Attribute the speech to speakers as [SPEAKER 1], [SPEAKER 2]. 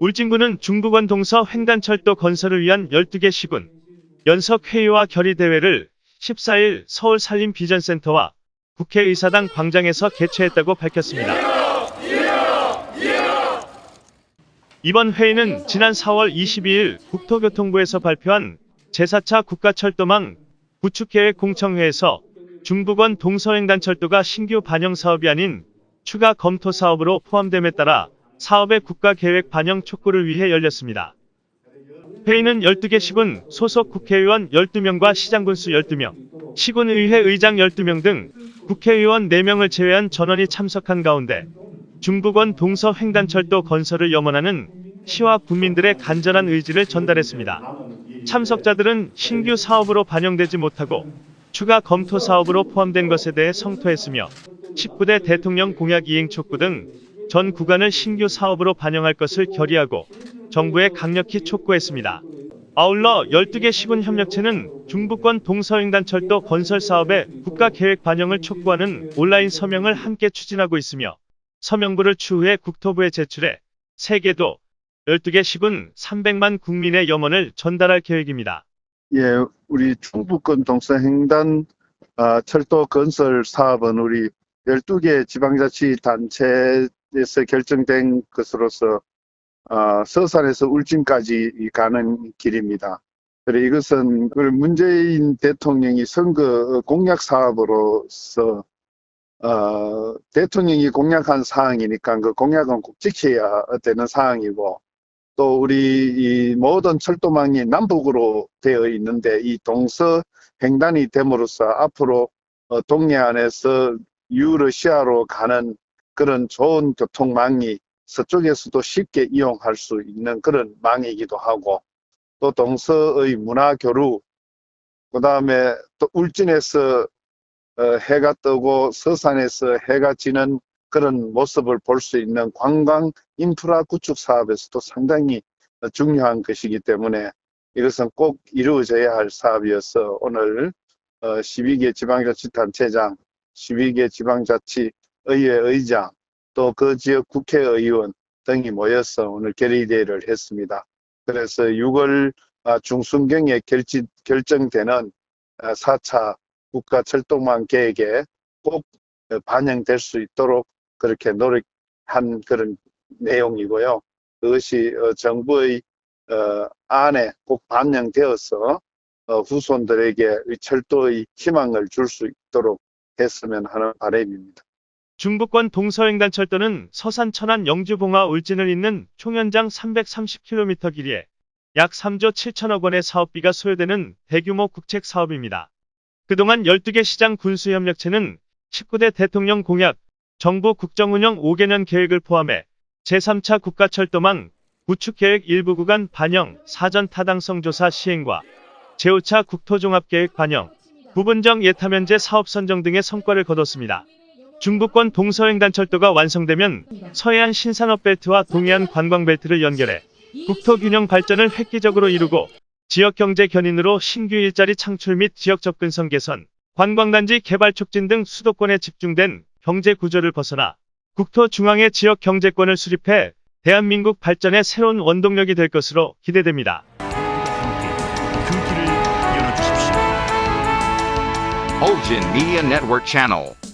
[SPEAKER 1] 울진군은 중부권 동서 횡단철도 건설을 위한 12개 시군 연석 회의와 결의 대회를 14일 서울 산림 비전센터와 국회의사당 광장에서 개최했다고 밝혔습니다. 이번 회의는 지난 4월 22일 국토교통부에서 발표한 제4차 국가철도망 구축계획 공청회에서 중부권 동서횡단철도가 신규 반영 사업이 아닌 추가 검토 사업으로 포함됨에 따라 사업의 국가 계획 반영 촉구를 위해 열렸습니다. 회의는 12개 시군 소속 국회의원 12명과 시장군수 12명, 시군의회 의장 12명 등 국회의원 4명을 제외한 전원이 참석한 가운데 중부권 동서 횡단철도 건설을 염원하는 시와 국민들의 간절한 의지를 전달했습니다. 참석자들은 신규 사업으로 반영되지 못하고 추가 검토 사업으로 포함된 것에 대해 성토했으며 19대 대통령 공약 이행 촉구 등 전 구간을 신규 사업으로 반영할 것을 결의하고 정부에 강력히 촉구했습니다. 아울러 12개 시군 협력체는 중부권 동서횡단철도 건설 사업의 국가 계획 반영을 촉구하는 온라인 서명을 함께 추진하고 있으며 서명부를 추후에 국토부에 제출해 세계도 12개 시군 300만 국민의 염원을 전달할 계획입니다.
[SPEAKER 2] 예, 우리 충북권 동서횡단 아, 철도 건설 사업은 우리 12개 지방자치단체 에서 결정된 것으로서 아, 서산에서 울진까지 가는 길입니다. 그래 이것은 그 문재인 대통령이 선거 공약 사업으로서 어, 대통령이 공약한 사항이니까 그 공약은 꼭 지켜야 되는 사항이고 또 우리 이 모든 철도망이 남북으로 되어 있는데 이 동서 횡단이 됨으로써 앞으로 어, 동해안에서 유러시아로 가는 그런 좋은 교통망이 서쪽에서도 쉽게 이용할 수 있는 그런 망이기도 하고 또 동서의 문화 교류 그 다음에 또 울진에서 어, 해가 뜨고 서산에서 해가 지는 그런 모습을 볼 수 있는 관광 인프라 구축 사업에서도 상당히 중요한 것이기 때문에 이것은 꼭 이루어져야 할 사업이어서 오늘 12개 지방자치단체장, 12개 지방자치 의회 의장, 또 그 지역 국회의원 등이 모여서 오늘 결의대회를 했습니다. 그래서 6월 중순경에 결지, 결정되는 4차 국가 철도망 계획에 꼭 반영될 수 있도록 그렇게 노력한 그런 내용이고요. 그것이 정부의 안에 꼭 반영되어서 후손들에게 철도의 희망을 줄 수 있도록 했으면 하는 바람입니다.
[SPEAKER 1] 중부권 동서횡단철도는 서산 천안 영주 봉화 울진을 잇는 총연장 330km 길이에 약 3조 7천억 원의 사업비가 소요되는 대규모 국책 사업입니다. 그동안 12개 시장 군수협력체는 19대 대통령 공약, 정부 국정운영 5개년 계획을 포함해 제3차 국가철도망 구축계획 일부 구간 반영 사전 타당성 조사 시행과 제5차 국토종합계획 반영, 부분적 예타면제 사업 선정 등의 성과를 거뒀습니다. 중부권 동서횡단철도가 완성되면 서해안 신산업벨트와 동해안 관광벨트를 연결해 국토균형 발전을 획기적으로 이루고 지역경제 견인으로 신규 일자리 창출 및 지역 접근성 개선, 관광단지 개발 촉진 등 수도권에 집중된 경제 구조를 벗어나 국토 중앙의 지역 경제권을 수립해 대한민국 발전의 새로운 원동력이 될 것으로 기대됩니다.
[SPEAKER 3] 그 길을 열어주십시오.
[SPEAKER 4] Bulgin Media Network Channel.